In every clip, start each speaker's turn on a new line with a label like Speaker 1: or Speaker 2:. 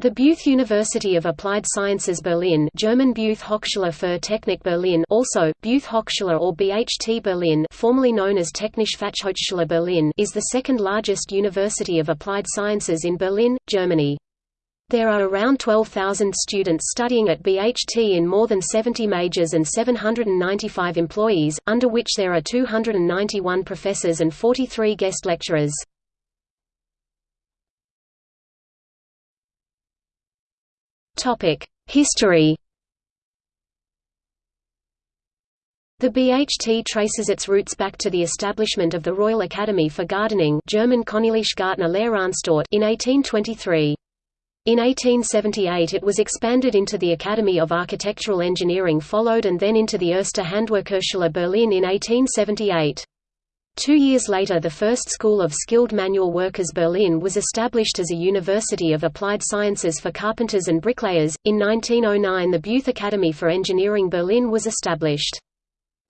Speaker 1: The Beuth University of Applied Sciences Berlin German Beuth Hochschule für Technik Berlin also, Beuth Hochschule or BHT Berlin formerly known as Technische Fachhochschule Berlin is the second largest university of applied sciences in Berlin, Germany. There are around 12,000 students studying at BHT in more than 70 majors and 795 employees, under which there are 291 professors and 43 guest lecturers. History The BHT traces its roots back to the establishment of the Royal Academy for Gardening German Königliche Gärtnerlehranstalt in 1823. In 1878 it was expanded into the Academy of Architectural Engineering followed and then into the Erste Handwerkerschule Berlin in 1878. Two years later the first School of Skilled Manual Workers Berlin was established as a University of Applied Sciences for carpenters and bricklayers. In 1909 the Beuth Academy for Engineering Berlin was established.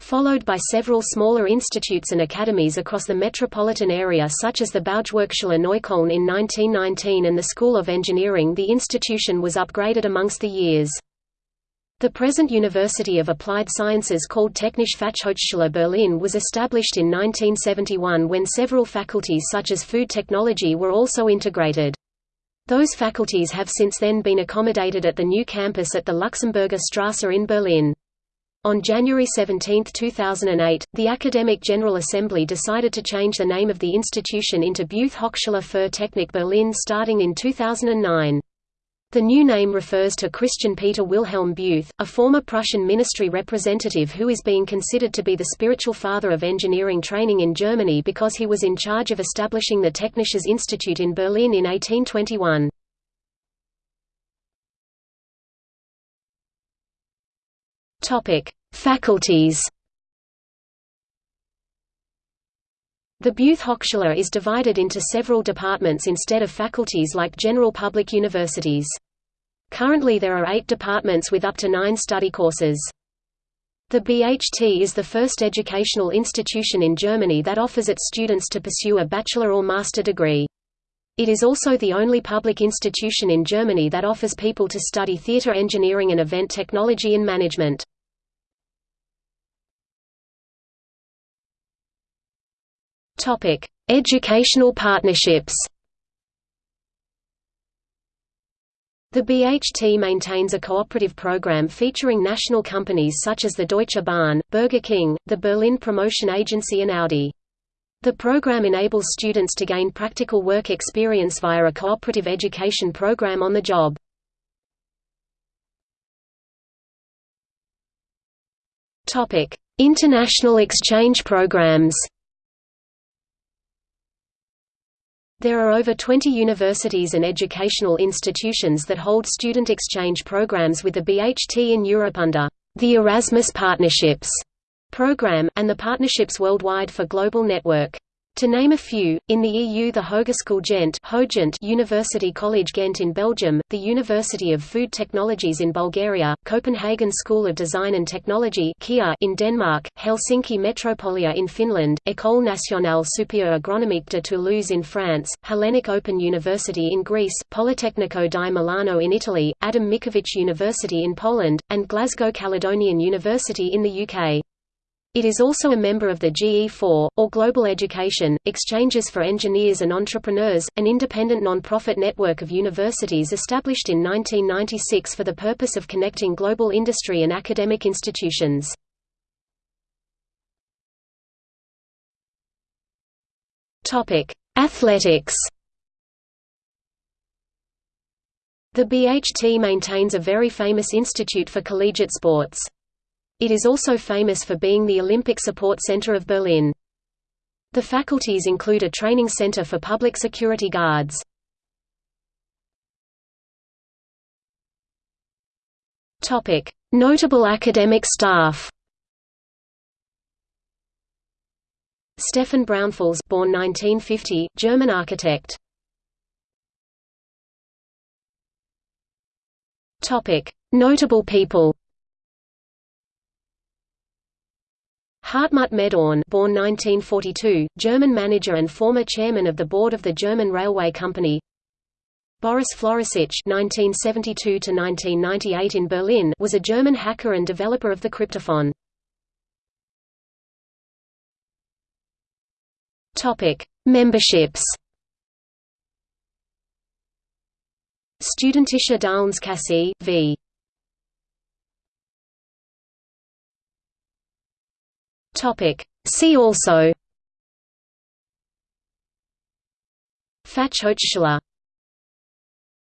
Speaker 1: Followed by several smaller institutes and academies across the metropolitan area such as the Baugewerkschule Neukölln in 1919 and the School of Engineering the institution was upgraded amongst the years. The present University of Applied Sciences called Technische Fachhochschule Berlin was established in 1971 when several faculties such as food technology were also integrated. Those faculties have since then been accommodated at the new campus at the Luxemburger Strasse in Berlin. On January 17, 2008, the Academic General Assembly decided to change the name of the institution into Beuth Hochschule für Technik Berlin starting in 2009. The new name refers to Christian Peter Wilhelm Beuth, a former Prussian ministry representative who is being considered to be the spiritual father of engineering training in Germany because he was in charge of establishing the Technisches Institut in Berlin in 1821. Faculties The Beuth Hochschule is divided into several departments instead of faculties like general public universities. Currently there are eight departments with up to nine study courses. The BHT is the first educational institution in Germany that offers its students to pursue a bachelor or master degree. It is also the only public institution in Germany that offers people to study theater engineering and event technology and management. Educational partnerships. The BHT maintains a cooperative program featuring national companies such as the Deutsche Bahn, Burger King, the Berlin Promotion Agency and Audi. The program enables students to gain practical work experience via a cooperative education program on the job. International exchange programs There are over 20 universities and educational institutions that hold student exchange programs with the BHT in Europe under the Erasmus Partnerships program, and the Partnerships Worldwide for Global Network. To name a few, in the EU the Hogeschool Gent Hogent University College Ghent in Belgium, the University of Food Technologies in Bulgaria, Copenhagen School of Design and Technology in Denmark, Helsinki Metropolia in Finland, École nationale supérieure agronomique de Toulouse in France, Hellenic Open University in Greece, Politecnico di Milano in Italy, Adam Mickiewicz University in Poland, and Glasgow Caledonian University in the UK. It is also a member of the GE4, or Global Education, Exchanges for Engineers and Entrepreneurs, an independent non-profit network of universities established in 1996 for the purpose of connecting global industry and academic institutions. Athletics The BHT maintains a very famous institute for collegiate sports. It is also famous for being the Olympic Support Center of Berlin. The faculties include a training center for public security guards. Notable academic staff Stefan Braunfels born 1950, German architect. Notable people Hartmut Mehdorn born 1942, German manager and former chairman of the board of the German Railway Company Boris Floricic (1972–1998) in Berlin was a German hacker and developer of the cryptophone. Topic: Memberships. Studentische Darlehnskasse v. Topic. See also Fachhochschule